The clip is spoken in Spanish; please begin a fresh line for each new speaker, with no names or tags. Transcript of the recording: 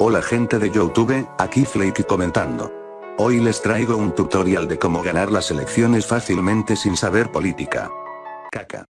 Hola gente de Youtube, aquí Flakey comentando. Hoy les traigo un tutorial de cómo ganar las elecciones fácilmente sin saber política. Caca.